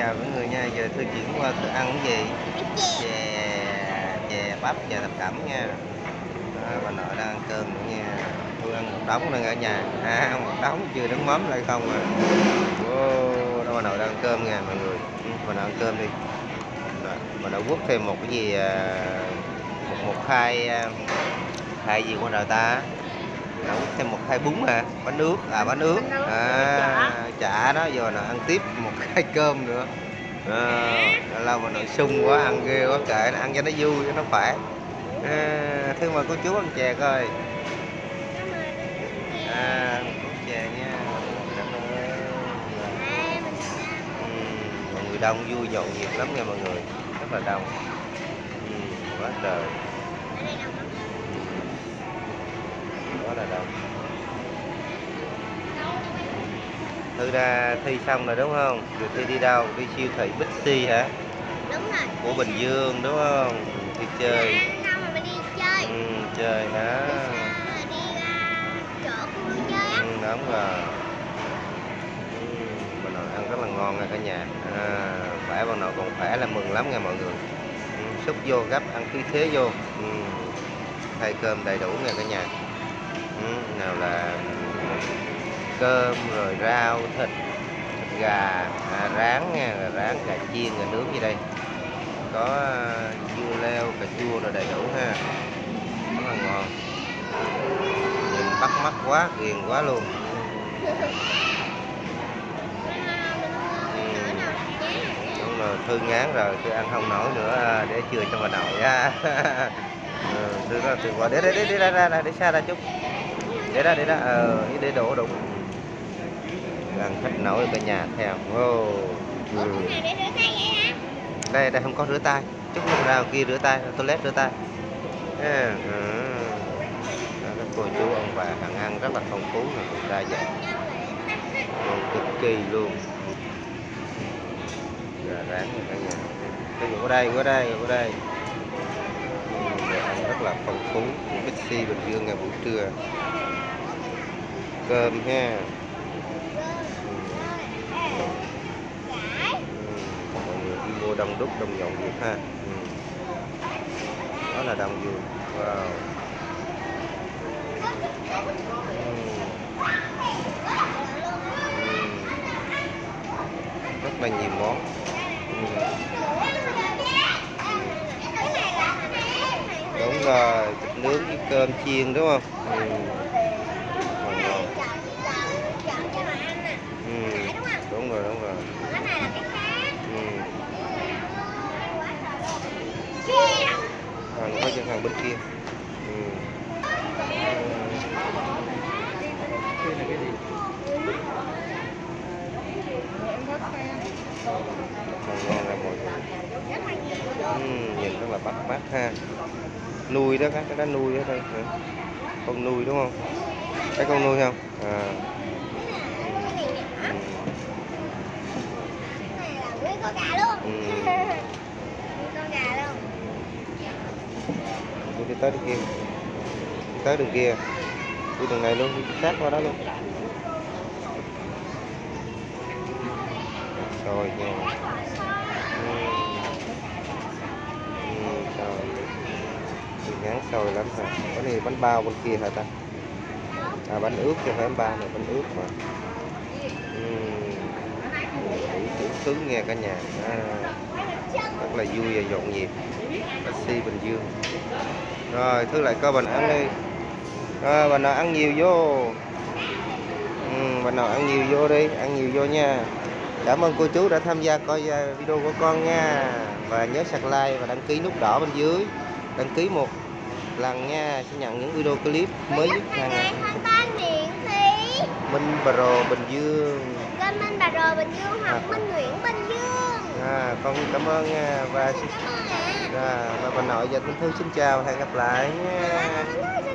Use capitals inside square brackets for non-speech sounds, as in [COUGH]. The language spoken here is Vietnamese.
chào mọi người nha giờ tôi chuyển qua tôi ăn cái gì? Chè chè bắp chè thập cẩm nha. À, bà nội đang ăn cơm nữa nha. Tôi ăn một đống đang ở nhà. À một đống chưa đứng mắm lại không à. Wow, đó bà nội đang ăn cơm nha mọi người. Ừ, bà nội ăn cơm đi. Bà nội quất thêm một cái gì à, một một khai hai à, khai gì của đời ta? Quất thêm một khai bún à bánh ướt à bánh ướt à chả. đó giờ là ăn tiếp một [LAUGHS] khai cơm nữa. À, lâu mà nội sung quá ăn ghê quá kệ nó ăn cho nó vui cho nó khỏe. À, thương mời cô chú ăn chè coi. À chè nha. Ừ, mọi người đông vui nhộn nhịp lắm nha mọi người. Rất là đông. Ừ, quá trời quá là đông Thư ra thi xong rồi đúng không? Rồi thi đi đâu? Đi siêu thị Bixi hả? đúng rồi Của Bình Dương đúng không? Đi chơi. xong rồi mình đi chơi Ừ, chơi hả? đi chỗ khu vui chơi á Ừ, đúng rồi. Ừ, bà nội ăn rất là ngon nha cả nhà. À, khỏe bà nội còn khỏe là mừng lắm nha mọi người. Ừ, xúc vô gấp ăn khí thế vô. Ừ, thay cơm đầy đủ nha cả nhà. Nào là cơm rồi rau thịt, thịt gà à, rán nha rán gà chiên gà nướng gì đây? Có à, dưa leo cà chua rồi đầy đủ ha. Rất là ngon. Nhìn bắt mắt quá ghiền quá luôn. Ừ, đúng rồi thư ngán rồi tôi ăn không nổi nữa à, để chừa cho bà nội á. [LAUGHS] Ừ, tôi đó tôi qua để để để để ra ra ra để xa ra chút để đó để đó. Ờ để đổ đụng ăn khách nổi cả nhà theo. Wow. Ừ. đây đây không có rửa tay. Chút lúc ra kia rửa tay toilet rửa tay. À, ừ. Các cô chú ông bà hàng ăn rất là phong phú và đa dạng ngon cực kỳ luôn. Gà rán cả nhà. Cái qua đây qua đây qua đây. Rất là phong phú. Bixi Bình Dương ngày buổi trưa cơm ha. Ừ. Ừ, mọi người đi mua đông đúc, đông nhộn nhịp ha. Ừ. Đó là đông vườn wow. Rất là nhiều món. Đúng rồi, thịt nướng với cơm chiên, đúng không? Ừ. ngon ngon ừ. đúng rồi đúng rồi ừ hàng bên kia. Ừ. Còn ngon là mọi người. Ừ, nhìn rất là bắt mắt ha. Nuôi đó các cái đó nuôi ở đây con nuôi đúng không? Cái con nuôi không? À. Ừ. tôi đi tới đường kia. Đi tới đường kia. Đi đường này luôn đi sát qua đó luôn. Rồi nha ừ. Ừ, rồi thì ngán sôi lắm hả? Có này bánh bao bên kia hả ta? À bánh ướt chứ phải bánh bao này bánh ướt mà. Ừ đủ đủ thứ nghe cả nhà. À, rất là vui và nhộn nhịp. Taxi bình dương. Rồi thứ lại bà nội ăn đi. Rồi bà nội ăn nhiều vô. Ừ, bà nội ăn nhiều vô đi ăn nhiều vô nha. Cảm ơn cô chú đã tham gia coi à, video của con nha. Và nhớ sạc like và đăng ký nút đỏ bên dưới. Đăng ký một lần nha. Sẽ nhận những video clip mới nhất hàng ngày. Minh Pro Bình Dương Kênh Minh Bà Rồ Bình Dương hoặc À. Minh Nguyễn Bình Dương. À, con cảm ơn nha và xin Cảm ơn à, và bà nội và Tinh Thư xin chào hẹn gặp lại. Ơn xin